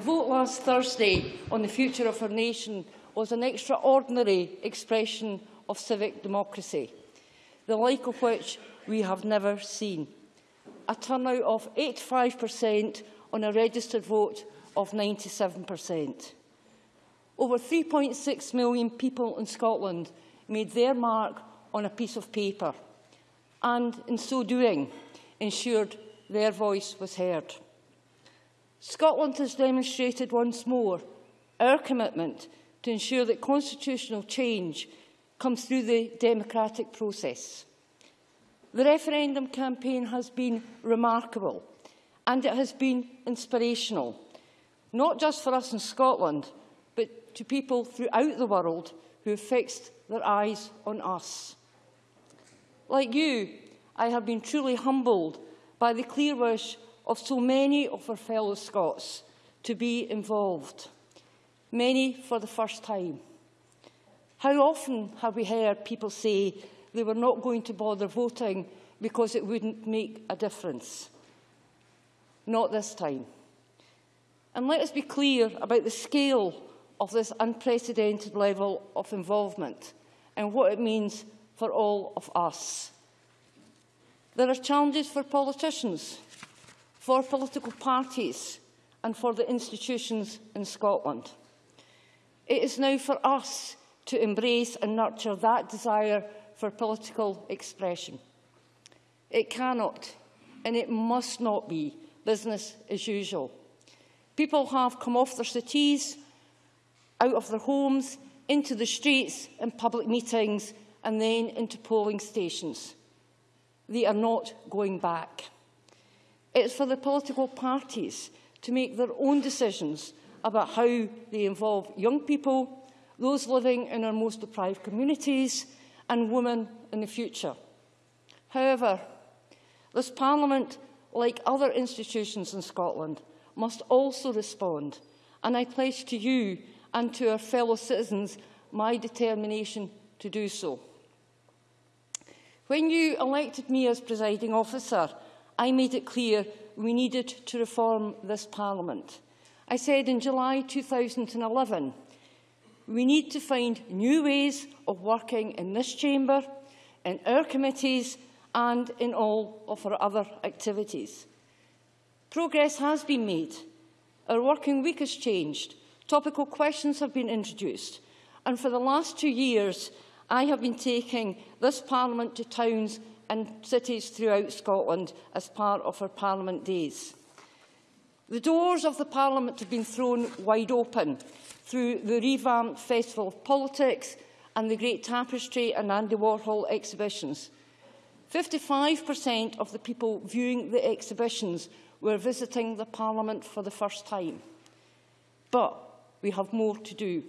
vote last Thursday on the future of our nation was an extraordinary expression of civic democracy, the like of which we have never seen. A turnout of 85% on a registered vote of 97%. Over 3.6 million people in Scotland made their mark on a piece of paper and, in so doing, ensured their voice was heard. Scotland has demonstrated once more our commitment to ensure that constitutional change comes through the democratic process. The referendum campaign has been remarkable and it has been inspirational, not just for us in Scotland, but to people throughout the world who have fixed their eyes on us. Like you, I have been truly humbled by the clear wish of so many of our fellow Scots to be involved, many for the first time. How often have we heard people say they were not going to bother voting because it wouldn't make a difference? Not this time. And let us be clear about the scale of this unprecedented level of involvement and what it means for all of us. There are challenges for politicians, for political parties and for the institutions in Scotland. It is now for us to embrace and nurture that desire for political expression. It cannot and it must not be business as usual. People have come off their cities, out of their homes, into the streets and public meetings and then into polling stations. They are not going back. It's for the political parties to make their own decisions about how they involve young people, those living in our most deprived communities and women in the future. However, this Parliament, like other institutions in Scotland, must also respond, and I pledge to you and to our fellow citizens my determination to do so. When you elected me as presiding officer, I made it clear we needed to reform this Parliament. I said in July 2011, we need to find new ways of working in this chamber, in our committees and in all of our other activities. Progress has been made. Our working week has changed. Topical questions have been introduced. And for the last two years, I have been taking this Parliament to towns and cities throughout Scotland as part of our Parliament days. The doors of the Parliament have been thrown wide open through the revamped Festival of Politics and the Great Tapestry and Andy Warhol exhibitions. 55% of the people viewing the exhibitions were visiting the Parliament for the first time. But we have more to do.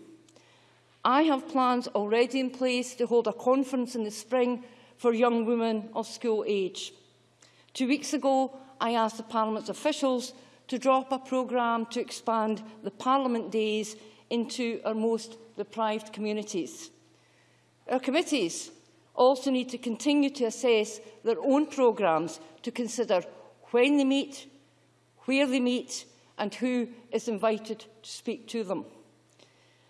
I have plans already in place to hold a conference in the spring for young women of school age. Two weeks ago, I asked the Parliament's officials to drop a programme to expand the Parliament days into our most deprived communities. Our committees also need to continue to assess their own programmes to consider when they meet, where they meet and who is invited to speak to them.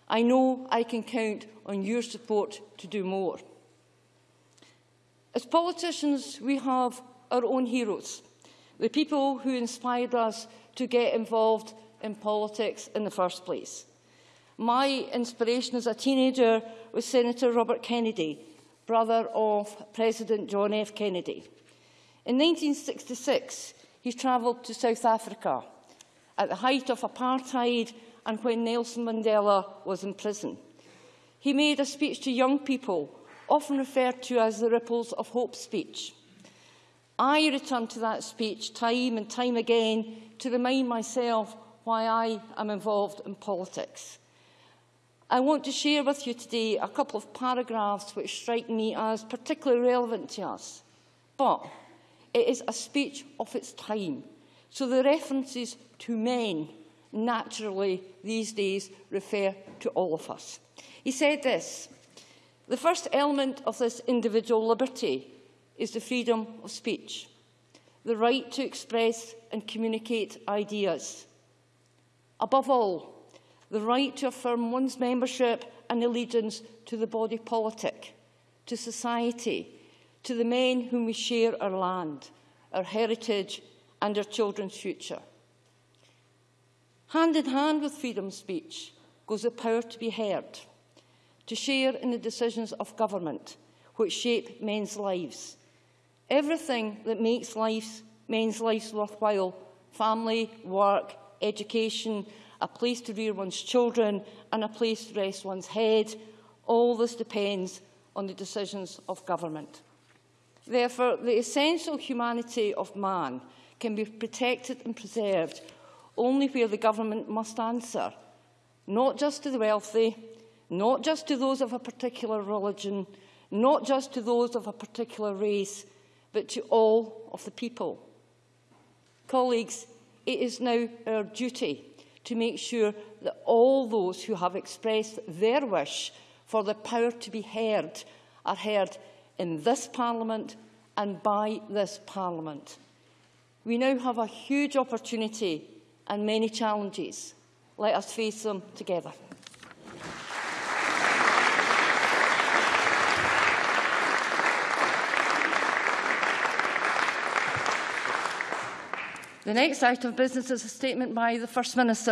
I know I can count on your support to do more. As politicians, we have our own heroes, the people who inspired us to get involved in politics in the first place. My inspiration as a teenager was Senator Robert Kennedy, brother of President John F. Kennedy. In 1966, he travelled to South Africa at the height of apartheid and when Nelson Mandela was in prison. He made a speech to young people, often referred to as the Ripples of Hope speech. I return to that speech time and time again to remind myself why I am involved in politics. I want to share with you today a couple of paragraphs which strike me as particularly relevant to us. But it is a speech of its time, so the references to men naturally these days refer to all of us. He said this, the first element of this individual liberty is the freedom of speech, the right to express and communicate ideas. Above all, the right to affirm one's membership and allegiance to the body politic, to society, to the men whom we share our land, our heritage and our children's future. Hand in hand with freedom of speech goes the power to be heard, to share in the decisions of government which shape men's lives. Everything that makes lives, men's lives worthwhile, family, work, education, a place to rear one's children and a place to rest one's head, all this depends on the decisions of government. Therefore, the essential humanity of man can be protected and preserved only where the government must answer, not just to the wealthy, not just to those of a particular religion, not just to those of a particular race, but to all of the people. Colleagues, it is now our duty to make sure that all those who have expressed their wish for the power to be heard are heard in this Parliament and by this Parliament. We now have a huge opportunity and many challenges. Let us face them together. The next item of business is a statement by the First Minister.